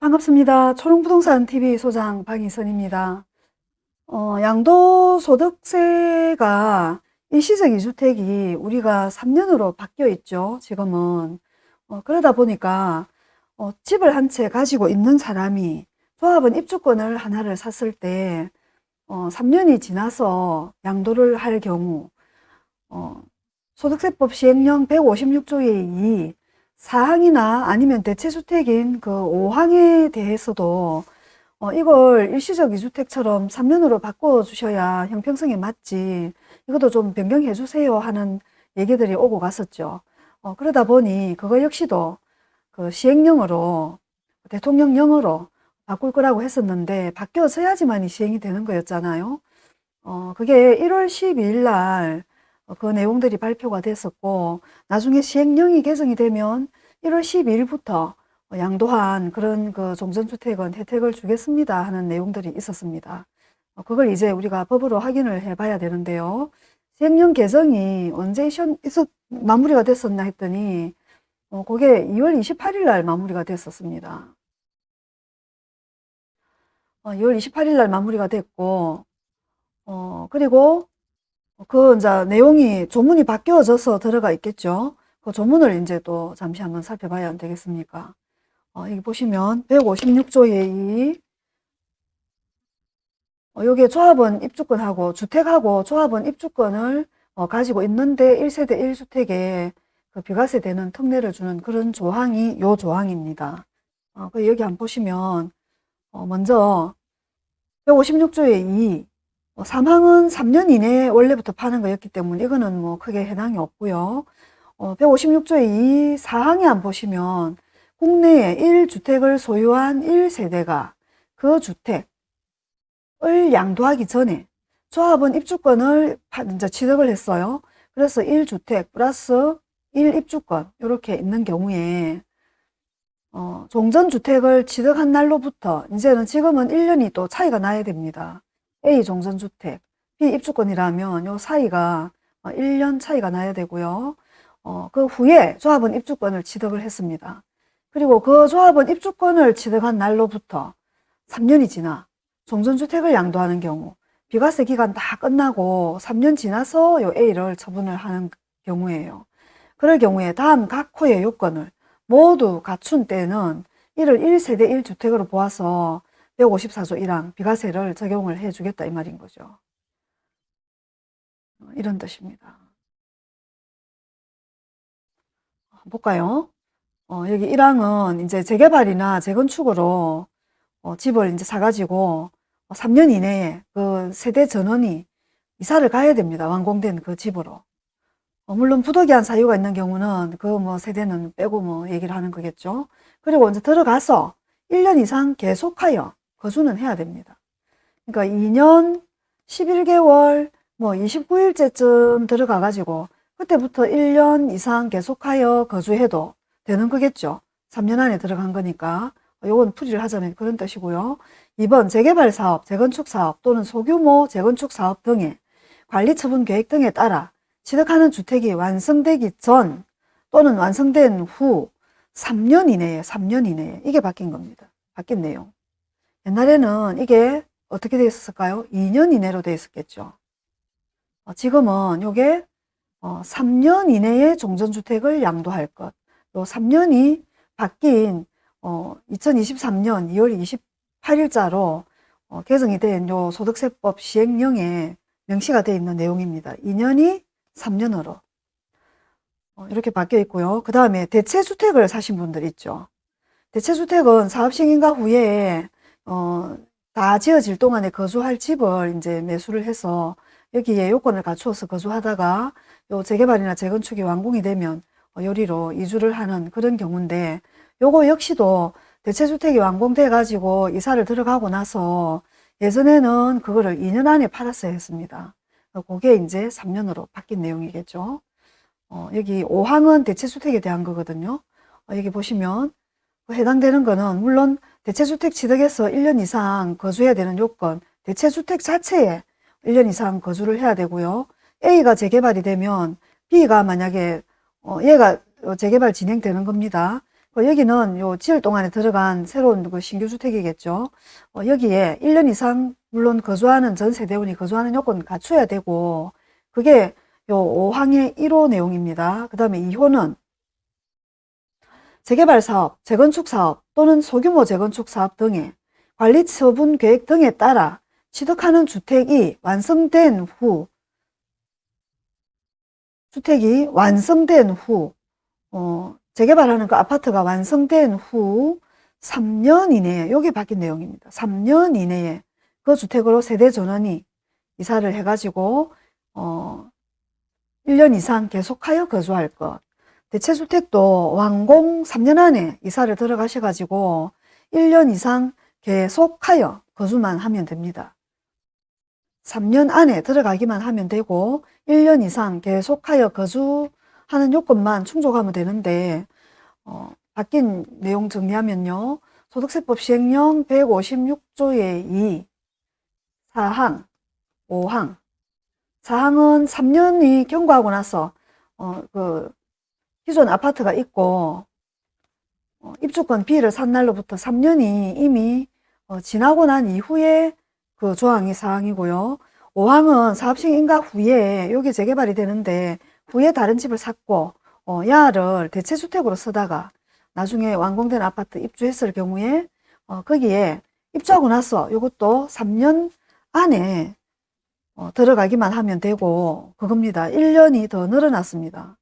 반갑습니다. 초롱부동산 TV 소장 박인선입니다. 어, 양도소득세가 일시적 이주택이 우리가 3년으로 바뀌어 있죠. 지금은. 어, 그러다 보니까 어, 집을 한 채 가지고 있는 사람이 조합원 입주권을 하나를 샀을 때 어, 3년이 지나서 양도를 할 경우 어, 소득세법 시행령 156조의 2 4항이나 아니면 대체주택인 그 5항에 대해서도 어, 이걸 일시적 이주택처럼 3년으로 바꿔주셔야 형평성에 맞지 이것도 좀 변경해 주세요 하는 얘기들이 오고 갔었죠. 어, 그러다 보니 그거 역시도 그 시행령으로 대통령령으로 바꿀 거라고 했었는데 바뀌어져야지만이 시행이 되는 거였잖아요. 어, 그게 1월 12일 날 어, 그 내용들이 발표가 됐었고 나중에 시행령이 개정이 되면 1월 12일부터 양도한 그런 그 종전주택은 혜택을 주겠습니다 하는 내용들이 있었습니다. 어, 그걸 이제 우리가 법으로 확인을 해 봐야 되는데요. 시행령 개정이 언제 있었, 마무리가 됐었나 했더니 어, 그게 2월 28일 날 마무리가 됐었습니다. 어, 2월 28일 날 마무리가 됐고 어, 그리고 그 이제 내용이 조문이 바뀌어져서 들어가 있겠죠. 그 조문을 이제 또 잠시 한번 살펴봐야 되겠습니까? 어, 여기 보시면 156조의 2 어, 여기에 조합원 입주권하고 주택하고 조합원 입주권을 어, 가지고 있는데 1세대 1주택에 그 비과세 되는 특례를 주는 그런 조항이 요 조항입니다. 어, 그 여기 한번 보시면 어, 먼저 156조의 2 어, 사망은 3년 이내에 원래부터 파는 거였기 때문에 이거는 뭐 크게 해당이 없고요. 어, 156조의 이 사항에 안 보시면 국내에 1주택을 소유한 1세대가 그 주택을 양도하기 전에 조합원 입주권을 이제 취득을 했어요. 그래서 1주택 플러스 1입주권 이렇게 있는 경우에 어, 종전주택을 취득한 날로부터 이제는 지금은 1년이 또 차이가 나야 됩니다. A 종전주택, B 입주권이라면 요 사이가 1년 차이가 나야 되고요. 어, 그 후에 조합원 입주권을 취득을 했습니다. 그리고 그 조합원 입주권을 취득한 날로부터 3년이 지나 종전주택을 양도하는 경우 비과세 기간 다 끝나고 3년 지나서 요 A를 처분을 하는 경우에요. 그럴 경우에 다음 각 호의 요건을 모두 갖춘 때는 이를 1세대 1주택으로 보아서 154조 1항 비과세를 적용을 해 주겠다 이 말인 거죠. 어, 이런 뜻입니다. 볼까요? 어, 여기 1항은 이제 재개발이나 재건축으로 어, 집을 이제 사가지고 3년 이내에 그 세대 전원이 이사를 가야 됩니다. 완공된 그 집으로. 어, 물론 부득이한 사유가 있는 경우는 그 뭐 세대는 빼고 뭐 얘기를 하는 거겠죠. 그리고 이제 들어가서 1년 이상 계속하여 거주는 해야 됩니다. 그러니까 2년 11개월 뭐 29일째쯤 들어가 가지고 그때부터 1년 이상 계속하여 거주해도 되는 거겠죠. 3년 안에 들어간 거니까 요건 풀이를 하자면 그런 뜻이고요. 2번 재개발 사업, 재건축 사업 또는 소규모 재건축 사업 등의 관리 처분 계획 등에 따라 취득하는 주택이 완성되기 전 또는 완성된 후 3년 이내에 3년 이내에 이게 바뀐 겁니다. 바뀐 내용. 옛날에는 이게 어떻게 되어 있었을까요? 2년 이내로 되어 있었겠죠. 어, 지금은 이게 3년 어, 이내에 종전주택을 양도할 것. 또 3년이 바뀐 2023년 2월 28일자로 개정이 된 요 소득세법 시행령에 명시가 되어 있는 내용입니다. 2년이 3년으로 이렇게 바뀌어 있고요. 그 다음에 대체주택을 사신 분들 있죠. 대체주택은 사업시행인가 후에 어, 다 지어질 동안에 거주할 집을 이제 매수를 해서 여기에 요건을 갖추어서 거주하다가 요 재개발이나 재건축이 완공이 되면 요리로 이주를 하는 그런 경우인데 요거 역시도 대체주택이 완공돼 가지고 이사를 들어가고 나서 예전에는 그거를 2년 안에 팔았어야 했습니다. 그게 이제 3년으로 바뀐 내용이겠죠. 어, 여기 5항은 대체주택에 대한 거거든요. 어, 여기 보시면 그 해당되는 거는 물론 대체주택 취득에서 1년 이상 거주해야 되는 요건 대체주택 자체에 1년 이상 거주를 해야 되고요. A가 재개발이 되면 B가 만약에 어, 얘가 재개발 진행되는 겁니다. 그 여기는 요 지을 동안에 들어간 새로운 그 신규 주택이겠죠. 어, 여기에 1년 이상 물론 거주하는 전 세대원이 거주하는 요건 갖춰야 되고 그게 요 5항의 1호 내용입니다. 그 다음에 2호는 재개발 사업, 재건축 사업 또는 소규모 재건축 사업 등의 관리 처분 계획 등에 따라 취득하는 주택이 완성된 후 주택이 완성된 후 어, 재개발하는 그 아파트가 완성된 후 3년 이내에 여기 바뀐 내용입니다. 3년 이내에 그 주택으로 세대 전원이 이사를 해가지고 어, 1년 이상 계속하여 거주할 것. 대체주택도 완공 3년 안에 이사를 들어가셔가지고 1년 이상 계속하여 거주만 하면 됩니다. 3년 안에 들어가기만 하면 되고 1년 이상 계속하여 거주하는 요건만 충족하면 되는데 어, 바뀐 내용 정리하면요. 소득세법 시행령 156조의 2 4항, 5항 4항은 3년이 경과하고 나서 어, 그 기존 아파트가 있고 어, 입주권 B를 산 날로부터 3년이 이미 어, 지나고 난 이후에 그 조항이 사항이고요. 5항은 사업식 인가 후에 여기 재개발이 되는데 후에 다른 집을 샀고 어, 야를 대체주택으로 쓰다가 나중에 완공된 아파트 입주했을 경우에 어, 거기에 입주하고 나서 이것도 3년 안에 어, 들어가기만 하면 되고 그겁니다. 1년이 더 늘어났습니다.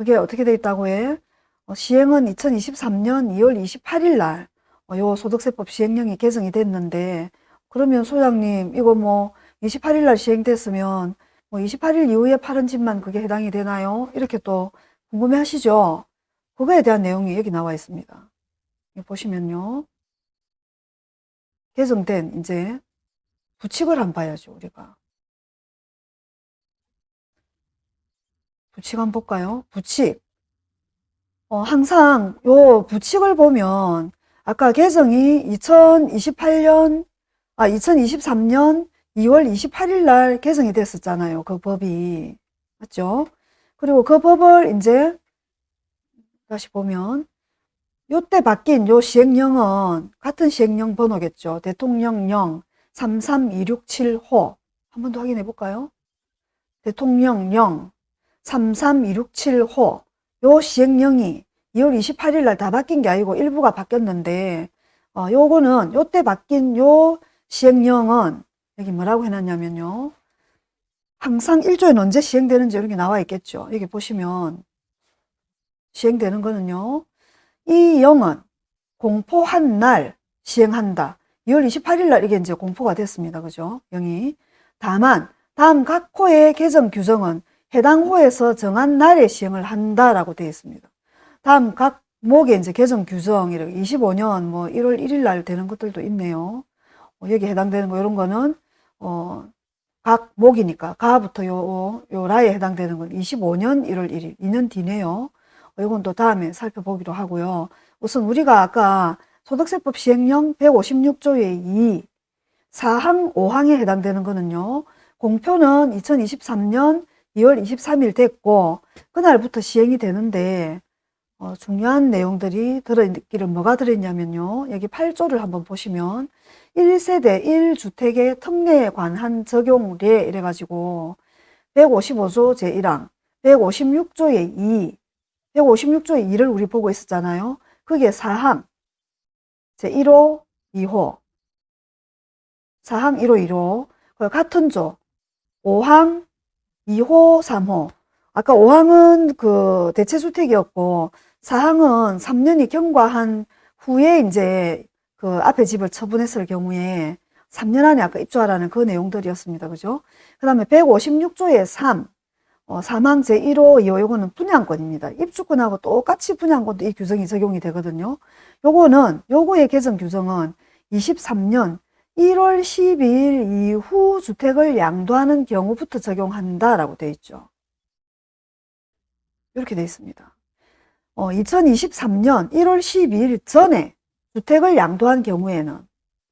그게 어떻게 돼 있다고 해? 어, 시행은 2023년 2월 28일 날 어, 요 소득세법 시행령이 개정이 됐는데 그러면 소장님 이거 뭐 28일 날 시행됐으면 뭐 28일 이후에 파는 집만 그게 해당이 되나요? 이렇게 또 궁금해 하시죠? 그거에 대한 내용이 여기 나와 있습니다. 보시면요. 개정된 이제 부칙을 한번 봐야죠, 우리가. 부칙 한번 볼까요? 부칙. 어, 항상 요 부칙을 보면 아까 개정이 2028년, 아, 2023년 2월 28일 날 개정이 됐었잖아요. 그 법이. 맞죠? 그리고 그 법을 이제 다시 보면 요때 바뀐 요 시행령은 같은 시행령 번호겠죠. 대통령령 33267호 한 번 더 확인해 볼까요? 대통령령 33267호 요 시행령이 2월 28일 날 다 바뀐 게 아니고 일부가 바뀌었는데 어, 요거는 요때 바뀐 요 시행령은 여기 뭐라고 해놨냐면요. 항상 1조에 언제 시행되는지 이런 게 나와 있겠죠. 여기 보시면 시행되는 거는요. 이 영은 공포한 날 시행한다. 2월 28일 날 이게 이제 공포가 됐습니다. 그죠? 영이. 다만 다음 각 호의 개정 규정은 해당 호에서 정한 날에 시행을 한다라고 되어 있습니다. 다음 각 목에 이제 개정 규정 이렇게 25년 뭐 1월 1일 날 되는 것들도 있네요. 어, 여기 해당되는 거 이런 거는 어, 각 목이니까 가부터 요, 요 라에 해당되는 건 25년 1월 1일 2년 뒤네요. 어, 이건 또 다음에 살펴보기로 하고요. 우선 우리가 아까 소득세법 시행령 156조의 2 4항 5항에 해당되는 거는요. 공표는 2023년 2월 23일 됐고 그날부터 시행이 되는데 어, 중요한 내용들이 들어있기를 뭐가 들어있냐면요. 여기 8조를 한번 보시면 1세대 1주택의 특례에 관한 적용례 이래가지고 155조 제1항 156조의 2 156조의 2를 우리 보고 있었잖아요. 그게 4항 제1호 2호 4항 1호 1호 같은 조 5항 2호 3호 아까 5항은 그 대체주택이었고 4항은 3년이 경과한 후에 이제 그 앞에 집을 처분했을 경우에 3년 안에 아까 입주하라는 그 내용들이었습니다. 그죠? 그 다음에 156조의 3, 어, 사망 제1호, 2호, 요거는 분양권입니다. 입주권하고 똑같이 분양권도 이 규정이 적용이 되거든요. 요거는, 요거의 개정 규정은 23년 1월 12일 이후 주택을 양도하는 경우부터 적용한다라고 되어 있죠. 이렇게 되어 있습니다. 어, 2023년 1월 12일 전에 주택을 양도한 경우에는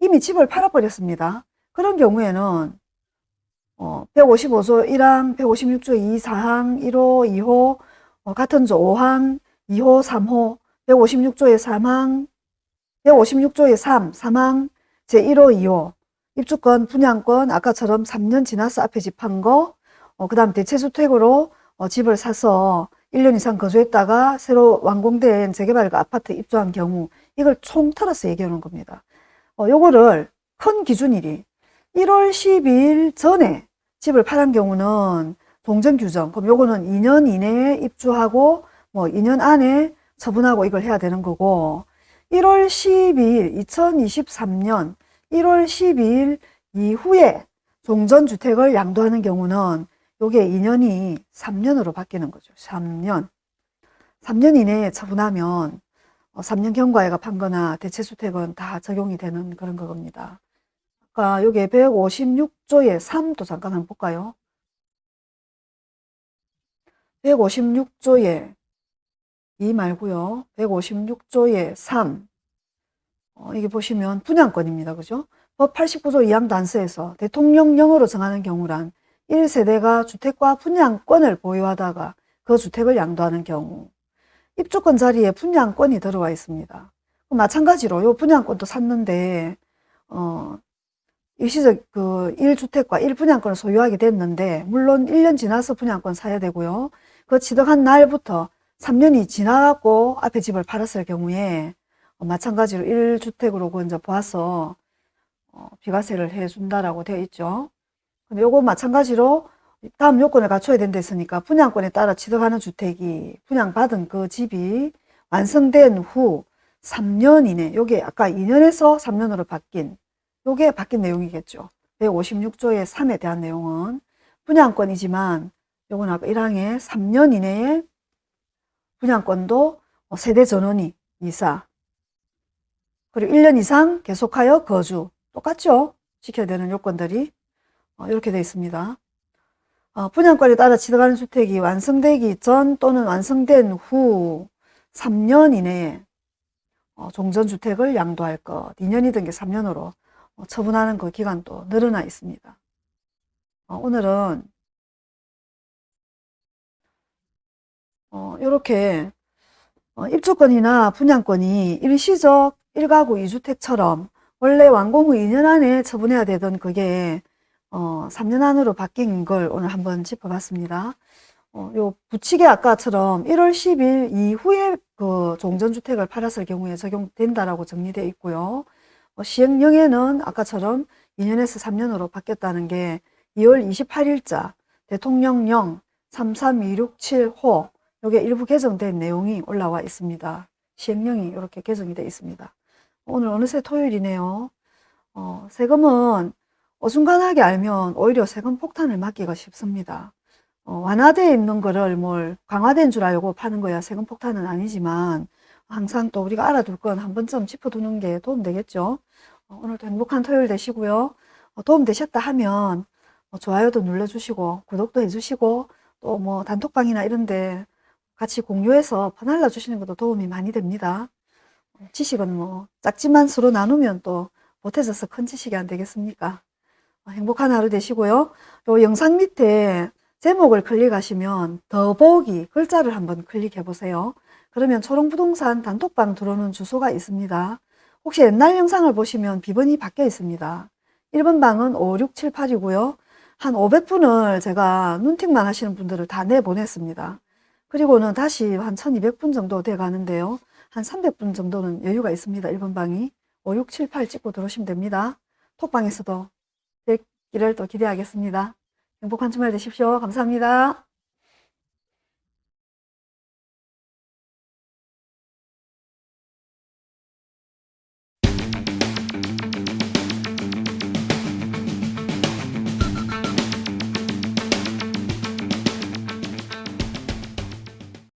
이미 집을 팔아버렸습니다. 그런 경우에는 어, 155조 1항, 156조 2, 4항, 1호, 2호, 어, 같은 조 5항, 2호, 3호 156조의 사망, 156조의 3, 사망, 제1호, 2호, 입주권, 분양권, 아까처럼 3년 지나서 앞에 집 한 거, 어, 그 다음 대체주택으로 어, 집을 사서 1년 이상 거주했다가 새로 완공된 재개발과 아파트 입주한 경우, 이걸 총 털어서 얘기하는 겁니다. 어, 요거를 큰 기준일이 1월 12일 전에 집을 팔은 경우는 동전 규정, 그럼 요거는 2년 이내에 입주하고 뭐 2년 안에 처분하고 이걸 해야 되는 거고 1월 12일 2023년 1월 12일 이후에 종전주택을 양도하는 경우는 요게 2년이 3년으로 바뀌는 거죠. 3년. 3년 이내에 처분하면 3년 경과에가 판거나 대체주택은 다 적용이 되는 그런 겁니다. 아까 요게 156조의 3도 잠깐 한번 볼까요? 156조의 2 말고요. 156조의 3. 어, 이게 보시면 분양권입니다. 그죠? 법 89조 2항 단서에서 대통령령으로 정하는 경우란 1세대가 주택과 분양권을 보유하다가 그 주택을 양도하는 경우 입주권 자리에 분양권이 들어와 있습니다. 마찬가지로 요 분양권도 샀는데 어 일시적 그 1주택과 1분양권을 소유하게 됐는데 물론 1년 지나서 분양권 사야 되고요. 그 취득한 날부터 3년이 지나갖고 앞에 집을 팔았을 경우에 어, 마찬가지로 1주택으로 먼저 보아서 어, 비과세를 해준다라고 되어 있죠. 근데 요거 마찬가지로 다음 요건을 갖춰야 된다 했으니까 분양권에 따라 취득하는 주택이 분양받은 그 집이 완성된 후 3년 이내 요게 아까 2년에서 3년으로 바뀐 요게 바뀐 내용이겠죠. 156조의 3에 대한 내용은 분양권이지만 요건 아까 1항에 3년 이내에 분양권도 세대 전원이 이사 그리고 1년 이상 계속하여 거주 똑같죠? 지켜야 되는 요건들이 어, 이렇게 되어 있습니다. 어, 분양권에 따라 취득하는 주택이 완성되기 전 또는 완성된 후 3년 이내에 어, 종전주택을 양도할 것 2년이든 게 3년으로 처분하는 그 기간도 늘어나 있습니다. 오늘은 이렇게 입주권이나 분양권이 일시적 1가구 2주택처럼 원래 완공 후 2년 안에 처분해야 되던 그게 어, 3년 안으로 바뀐 걸 오늘 한번 짚어봤습니다. 어, 요 부칙에 아까처럼 1월 10일 이후에 그 종전주택을 팔았을 경우에 적용된다라고 정리되어 있고요. 어, 시행령에는 아까처럼 2년에서 3년으로 바뀌었다는 게 2월 28일자 대통령령 33267호 요게 일부 개정된 내용이 올라와 있습니다. 시행령이 이렇게 개정이 되어 있습니다. 오늘 어느새 토요일이네요. 어, 세금은 어중간하게 알면 오히려 세금 폭탄을 맞기가 쉽습니다. 어, 완화되어 있는 거를 뭘 강화된 줄 알고 파는 거야 세금 폭탄은 아니지만 항상 또 우리가 알아둘 건 한 번쯤 짚어두는 게 도움 되겠죠. 어, 오늘도 행복한 토요일 되시고요. 어, 도움 되셨다 하면 어, 좋아요도 눌러주시고 구독도 해주시고 또 뭐 단톡방이나 이런데 같이 공유해서 퍼날라 주시는 것도 도움이 많이 됩니다. 지식은 뭐 작지만 서로 나누면 또 못해져서 큰 지식이 안 되겠습니까? 어, 행복한 하루 되시고요. 요 영상 밑에 제목을 클릭하시면 더보기 글자를 한번 클릭해 보세요. 그러면 초롱부동산 단톡방 들어오는 주소가 있습니다. 혹시 옛날 영상을 보시면 비번이 바뀌어 있습니다. 1번 방은 5, 6, 7, 8이고요. 한 500분을 제가 눈팅만 하시는 분들을 다 내보냈습니다. 그리고는 다시 한 1200분 정도 돼 가는데요. 한 300분 정도는 여유가 있습니다. 1번 방이. 5, 6, 7, 8 찍고 들어오시면 됩니다. 톡방에서도 뵙기를 또 기대하겠습니다. 행복한 주말 되십시오. 감사합니다.